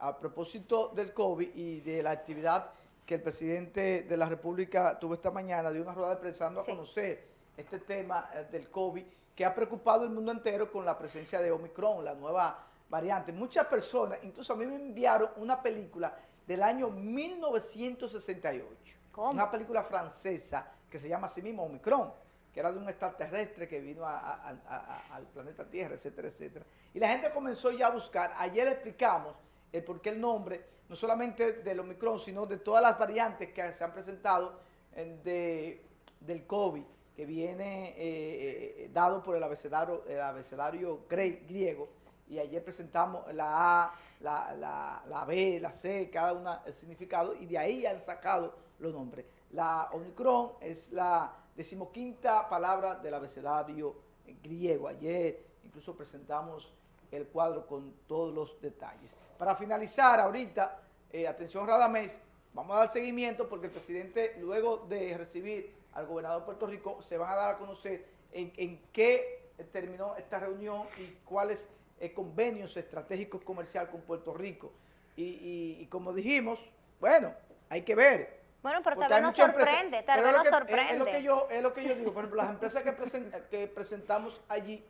a propósito del COVID y de la actividad que el presidente de la República tuvo esta mañana, de una rueda de prensa dando a conocer este tema eh, del COVID, que ha preocupado el mundo entero con la presencia de Omicron, la nueva variante. Muchas personas, incluso a mí me enviaron una película del año 1968, una película francesa que se llama así mismo Omicron, que era de un extraterrestre que vino al planeta Tierra, etcétera, etcétera. Y la gente comenzó ya a buscar, ayer explicamos el por qué el nombre, no solamente del Omicron, sino de todas las variantes que se han presentado de, del COVID, que viene eh, eh, dado por el abecedario, el abecedario griego, y ayer presentamos la A, la, la, B, la C, cada una el significado, y de ahí han sacado los nombres. La Omicron es la decimoquinta palabra del abecedario griego. Ayer incluso presentamos el cuadro con todos los detalles. Para finalizar ahorita, eh, atención Radamés, vamos a dar seguimiento porque el presidente, luego de recibir al gobernador de Puerto Rico, se van a dar a conocer en, qué terminó esta reunión y cuáles eh, convenios estratégicos comerciales con Puerto Rico. Y, como dijimos, bueno, hay que ver. Bueno, pero tal vez nos sorprende, tal vez nos sorprende. Es, lo que yo, es lo que yo digo, por ejemplo, las empresas que, que presentamos allí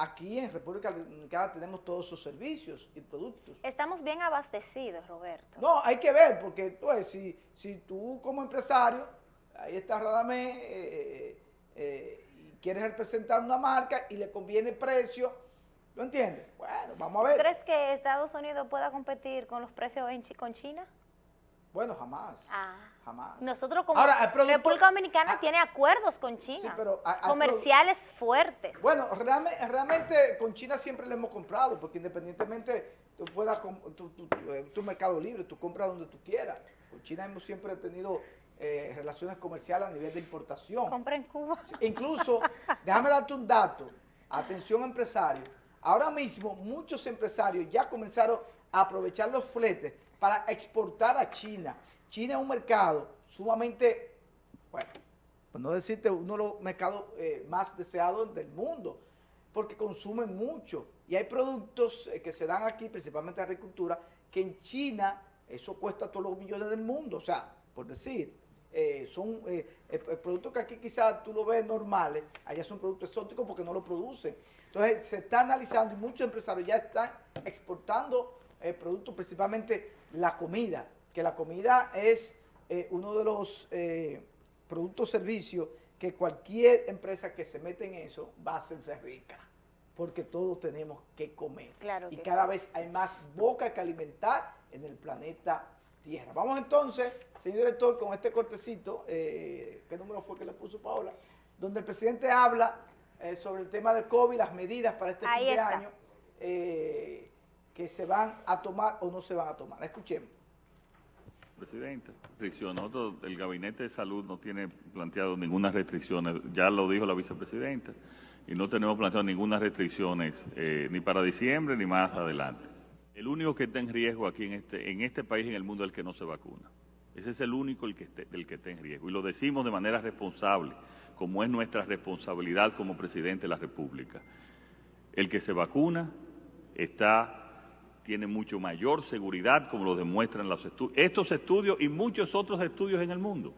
aquí en República Dominicana tenemos todos sus servicios y productos. Estamos bien abastecidos, Roberto. No, hay que ver, porque pues, si, si tú como empresario, ahí está Radamé, eh, eh, eh, y quieres representar una marca y le conviene precio, ¿lo entiendes? Bueno, vamos a ver. ¿Crees que Estados Unidos pueda competir con los precios en, con China? Bueno, jamás. Ah. Jamás. Nosotros como República Dominicana ah, tiene acuerdos con China, comerciales fuertes. Bueno, realmente, realmente, con China siempre le hemos comprado, porque independientemente tú puedas, tu, eh, tu, mercado libre, tú compras donde tú quieras. Con China hemos siempre tenido eh, relaciones comerciales a nivel de importación. Compra en Cuba. Incluso, déjame darte un dato, atención empresario, ahora mismo muchos empresarios ya comenzaron a aprovechar los fletes para exportar a China. China es un mercado sumamente, bueno, pues no decirte uno de los mercados eh, más deseados del mundo, porque consumen mucho. Y hay productos eh, que se dan aquí, principalmente agricultura, que en China eso cuesta todos los millones del mundo. O sea, por decir, eh, son productos que aquí quizás tú lo ves normales, allá son productos exóticos porque no lo producen. Entonces se está analizando y muchos empresarios ya están exportando productos, principalmente la comida, que la comida es eh, uno de los eh, productos servicios que cualquier empresa que se mete en eso va a hacerse rica, porque todos tenemos que comer. y cada vez hay más boca que alimentar en el planeta Tierra. Vamos entonces, señor director, con este cortecito, eh, ¿qué número fue que le puso Paola? Donde el presidente habla sobre el tema del COVID, las medidas para este fin de año que se van a tomar o no se van a tomar. Escuchemos. Presidente, restricción. Nosotros, el Gabinete de Salud no tiene planteado ninguna restricción, ya lo dijo la vicepresidenta, y no tenemos planteado ninguna restricciones eh, ni para diciembre ni más adelante. El único que está en riesgo aquí en este, en este país en el mundo es el que no se vacuna. Ese es el único el que, esté, el que está en riesgo. Y lo decimos de manera responsable, como es nuestra responsabilidad como presidente de la República. El que se vacuna está tiene mucho mayor seguridad, como lo demuestran los estos estudios y muchos otros estudios en el mundo.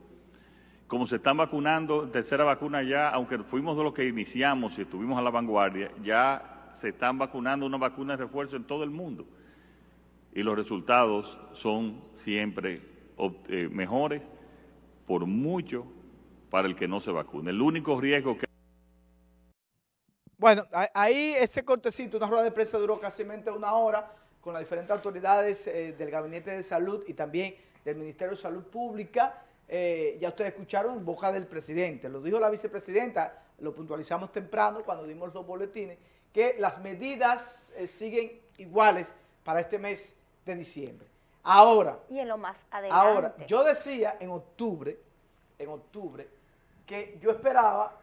Como se están vacunando, tercera vacuna ya, aunque fuimos de los que iniciamos y estuvimos a la vanguardia, ya se están vacunando una vacuna de refuerzo en todo el mundo. Y los resultados son siempre eh, mejores, por mucho, para el que no se vacune. El único riesgo que... Bueno, ahí ese cortecito, una rueda de prensa duró casi una hora, con las diferentes autoridades eh, del Gabinete de Salud y también del Ministerio de Salud Pública. Eh, ya ustedes escucharon en boca del presidente, lo dijo la vicepresidenta, lo puntualizamos temprano cuando dimos los boletines, que las medidas eh, siguen iguales para este mes de diciembre. Ahora, y en lo más adelante. Ahora, yo decía en octubre, en octubre, que yo esperaba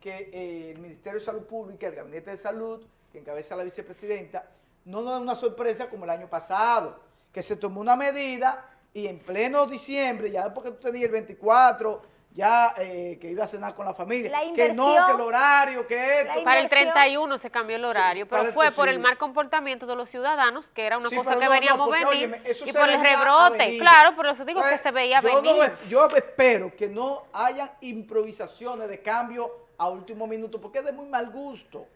que el Ministerio de Salud Pública, el Gabinete de Salud, que encabeza la vicepresidenta, no nos da una sorpresa como el año pasado, que se tomó una medida y en pleno diciembre, ya después que tú tenías el 24, ya eh, que iba a cenar con la familia, que no, que el horario, que esto. Para el 31 se cambió el horario, pero fue por el mal comportamiento de los ciudadanos, que era una cosa que veníamos a venir, y por el rebrote, claro, por eso digo que se veía yo venir. yo espero que no haya improvisaciones de cambio a último minuto, porque es de muy mal gusto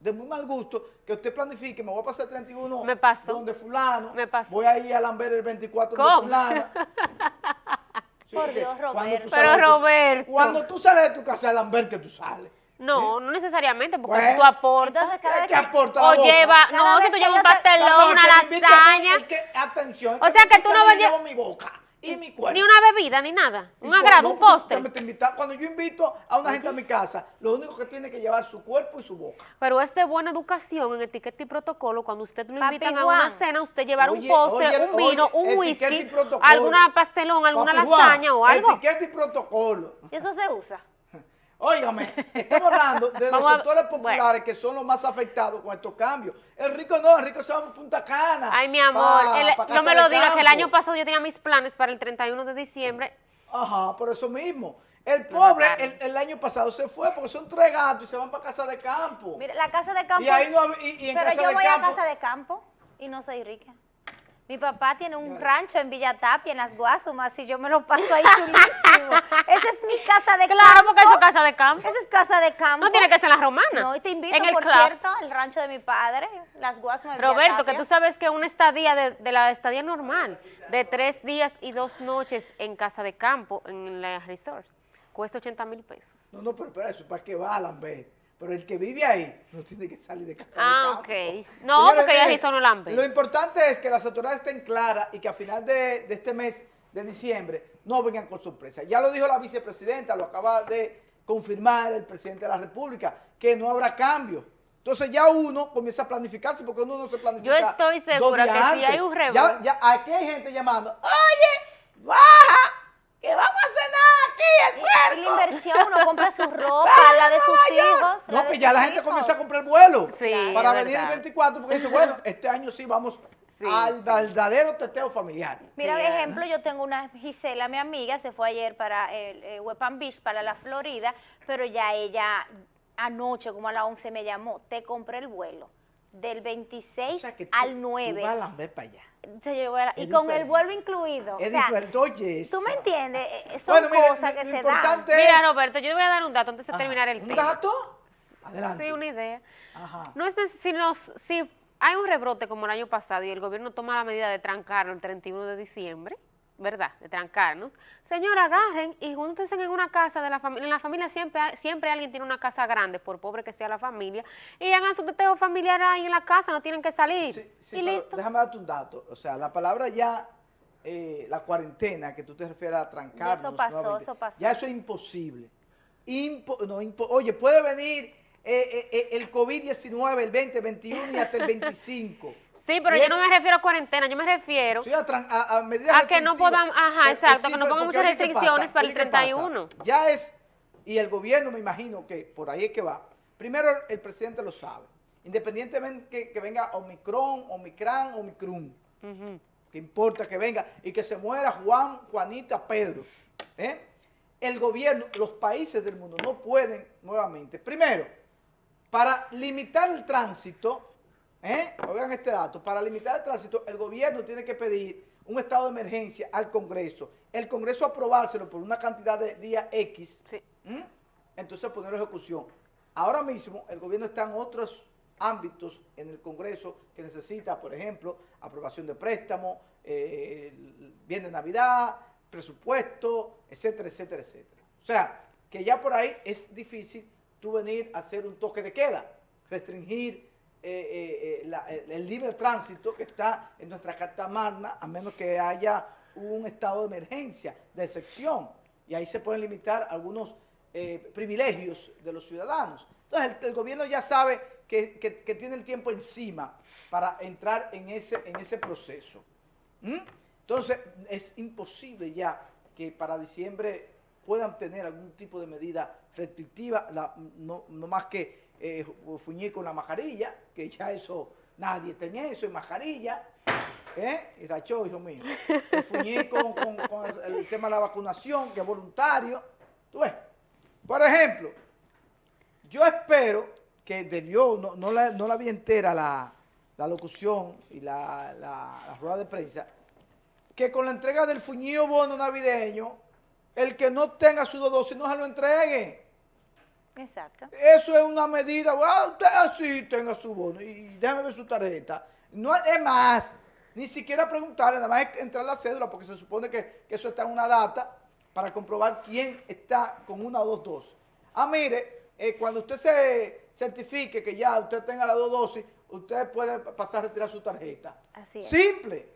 de muy mal gusto que usted planifique, me voy a pasar el 31 me pasó. donde fulano, me pasó. voy a ir a Lambert el 24 ¿Cómo? donde fulana. Por Dios, Roberto. Pero Roberto. cuando tú sales de tu casa a Lambert que tú sales. No, no necesariamente, porque pues, tú aportas. Entonces, cada ¿Qué aporta la O lleva, no, si tú llevas un pastelón, una lasaña. atención. O sea, que tú no vas a llevar mi boca y mi cuerpo. Ni una bebida, ni nada. Un agrado, un postre. Cuando yo invito a una gente a mi casa, lo único que tiene que llevar su cuerpo y su boca. Pero es de buena educación en etiqueta y protocolo. Cuando usted lo invitan a una cena, usted llevar un postre, un vino, un whisky, alguna pastelón, alguna lasaña o algo. Etiqueta y protocolo. ¿Y eso se usa? Óigame, estamos hablando de los sectores populares que son los más afectados con estos cambios. El rico no, el rico se va a Punta Cana. Ay, mi amor, no me lo digas, que el año pasado yo tenía mis planes para el 31 de diciembre. Ajá, por eso mismo. El pobre el, año pasado se fue porque son tres gatos y se van para casa de campo. Mira, la casa de campo. Y ahí no, y, en pero yo voy a casa de campo y no soy rica. Mi papá tiene un rancho en Villatapia, en las Guasumas, y yo me lo paso ahí chulísimo. Esa es mi casa de campo. Claro, porque es casa de campo. Esa es casa de campo. No tiene que ser la romana. No, y te invito, por cierto, al rancho de mi padre, las Guasumas de Roberto, que tú sabes que una estadía de, la estadía normal, de tres días y dos noches en casa de campo, en la resort, cuesta 80 mil pesos. No, no, pero espera, eso para qué va, Lambert. Pero el que vive ahí no tiene que salir de casa. Ah, ok. No, porque ya hizo no lambe. Lo importante es que las autoridades estén claras y que a final de, este mes de diciembre no vengan con sorpresa. Ya lo dijo la vicepresidenta, lo acaba de confirmar el presidente de la República, que no habrá cambio. Entonces ya uno comienza a planificarse porque uno no se planifica. Yo estoy segura que si hay un rebote. Ya, ya, aquí hay gente llamando, oye, baja, que vamos a cenar aquí el cuerpo. la inversión, uno compra su ropa, la de sus hijos. No, pues ya la gente comienza a comprar vuelo para venir el 24 porque dice, bueno, este año sí vamos al verdadero teteo familiar. Mira, por ejemplo, yo tengo una Gisela, mi amiga, se fue ayer para el, el Beach, para la Florida, pero ya ella anoche, como a las 11, me llamó, te compré el vuelo del 26 al 9. Tú vas a para allá y con el vuelo incluido. Es diferente, oye. ¿Tú me entiendes? Eh, son cosas que se dan. Mira, Roberto, yo te voy a dar un dato antes de terminar el tema. ¿Un dato? Adelante. Sí, una idea. No es si, nos, si hay un rebrote como el año pasado y el gobierno toma la medida de trancarlo el 31 de diciembre, ¿verdad?, de trancarnos. Señor, agarren y júntense en una casa de la familia. En la familia siempre, siempre alguien tiene una casa grande, por pobre que sea la familia, y hagan su teteo familiar ahí en la casa, no tienen que salir. y listo. Déjame darte un dato. O sea, la palabra ya, eh, la cuarentena, que tú te refieres a trancarnos. eso pasó, eso pasó. Ya eso es imposible. oye, puede venir eh, eh, el COVID-19 el 20, 21 y hasta el 25. Sí, pero yo no me refiero a cuarentena, yo me refiero a, a, que no puedan, ajá, exacto, que no pongan muchas restricciones para el 31. Ya es, y el gobierno me imagino que por ahí es que va. Primero, el presidente lo sabe. Independientemente que, venga Omicron, Omicron, Omicron. Que importa que venga y que se muera Juan, Juanita, Pedro. ¿eh? El gobierno, los países del mundo no pueden nuevamente. Primero, para limitar el tránsito, ¿Eh? Oigan este dato, para limitar el tránsito, el gobierno tiene que pedir un estado de emergencia al Congreso. El Congreso aprobárselo por una cantidad de días X, entonces ponerlo en ejecución. Ahora mismo el gobierno está en otros ámbitos en el Congreso que necesita, por ejemplo, aprobación de préstamo, eh, bien de Navidad, presupuesto, etcétera, etcétera, etcétera. O sea, que ya por ahí es difícil tú venir a hacer un toque de queda, restringir eh, eh, eh, el libre tránsito que está en nuestra Carta Magna, a menos que haya un estado de emergencia, de excepción, y ahí se pueden limitar algunos privilegios de los ciudadanos. Entonces, el, gobierno ya sabe que, tiene el tiempo encima para entrar en ese, en ese proceso. ¿Mm? Entonces, es imposible ya que para diciembre puedan tener algún tipo de medida restrictiva, no, más que eh, fuñir con la mascarilla, que ya eso, nadie tenía eso, y mascarilla, ¿eh? Y rachó, hijo mío. Me fuñí con, el, tema de la vacunación, que es voluntario. ¿Tú ves? Por ejemplo, yo espero que debió, no, la, no la vi entera la, locución y la, rueda de prensa, que con la entrega del fuñío bono navideño, el que no tenga su dosis no se lo entregue. Exacto. Eso es una medida, usted así tenga su bono y déjame ver su tarjeta. No es más, ni siquiera preguntarle, nada más entrar la cédula porque se supone que, eso está en una data para comprobar quién está con una o dos dosis. Ah, mire, eh, cuando usted se certifique que ya usted tenga las dos dosis, usted puede pasar a retirar su tarjeta. Así es. Simple.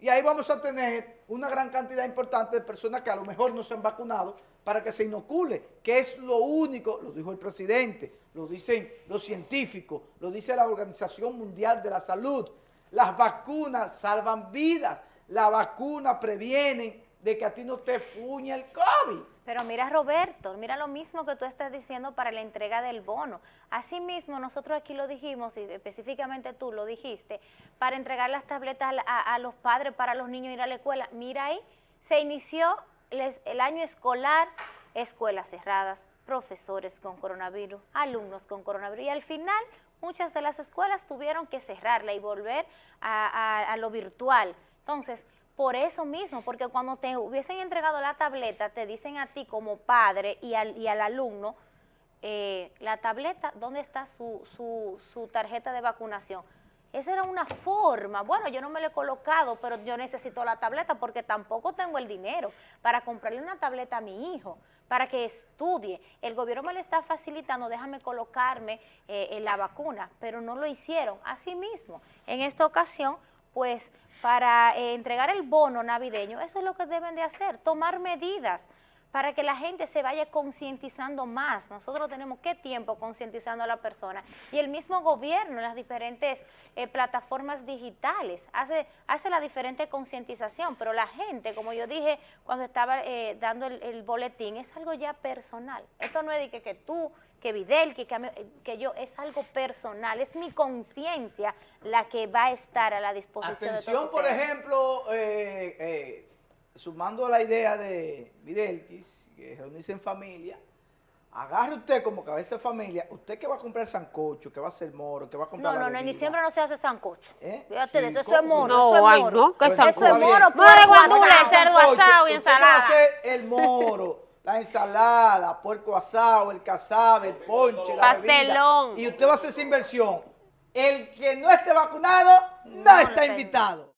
Y ahí vamos a tener una gran cantidad importante de personas que a lo mejor no se han vacunado para que se inocule, que es lo único, lo dijo el presidente, lo dicen los científicos, lo dice la Organización Mundial de la Salud. Las vacunas salvan vidas, la vacuna previene de que a ti no te fuña el COVID. Pero mira Roberto, mira lo mismo que tú estás diciendo para la entrega del bono. Asimismo, nosotros aquí lo dijimos, y específicamente tú lo dijiste, para entregar las tabletas a, los padres, para los niños ir a la escuela. Mira ahí, se inició el año escolar, escuelas cerradas, profesores con coronavirus, alumnos con coronavirus, y al final muchas de las escuelas tuvieron que cerrarla y volver a lo virtual. Entonces, por eso mismo, porque cuando te hubiesen entregado la tableta, te dicen a ti como padre y al, y al alumno, eh, la tableta, ¿dónde está su, su, su tarjeta de vacunación? Esa era una forma, bueno, yo no me la he colocado, pero yo necesito la tableta porque tampoco tengo el dinero para comprarle una tableta a mi hijo, para que estudie. El gobierno me le está facilitando, déjame colocarme eh, en la vacuna, pero no lo hicieron. Asimismo, en esta ocasión pues para eh, entregar el bono navideño, eso es lo que deben de hacer, tomar medidas para que la gente se vaya concientizando más. Nosotros tenemos qué tiempo concientizando a la persona. Y el mismo gobierno en las diferentes eh, plataformas digitales hace, hace la diferente concientización, pero la gente, como yo dije cuando estaba eh, dando el, boletín, es algo ya personal. Esto no es de que, que tú que Videl, que, que, yo, es algo personal, es mi conciencia la que va a estar a la disposición Atención, de todos por ejemplo, eh, eh, sumando a la idea de Videlquis, que reunirse en familia, agarre usted como cabeza de familia, usted que va a comprar sancocho, que va a hacer moro, que va a comprar No, no, no, en diciembre no se hace sancocho. ¿Eh? Fíjate eso, eso es moro, no, eso es moro. no, ¿qué sancocho? Eso es moro, pues, guandule, cerdo asado y ensalada. Usted va a hacer el moro la ensalada, puerco asado, el cazabe, el ponche, la Pastelón. y usted va a hacer esa inversión. El que no esté vacunado no, está invitado.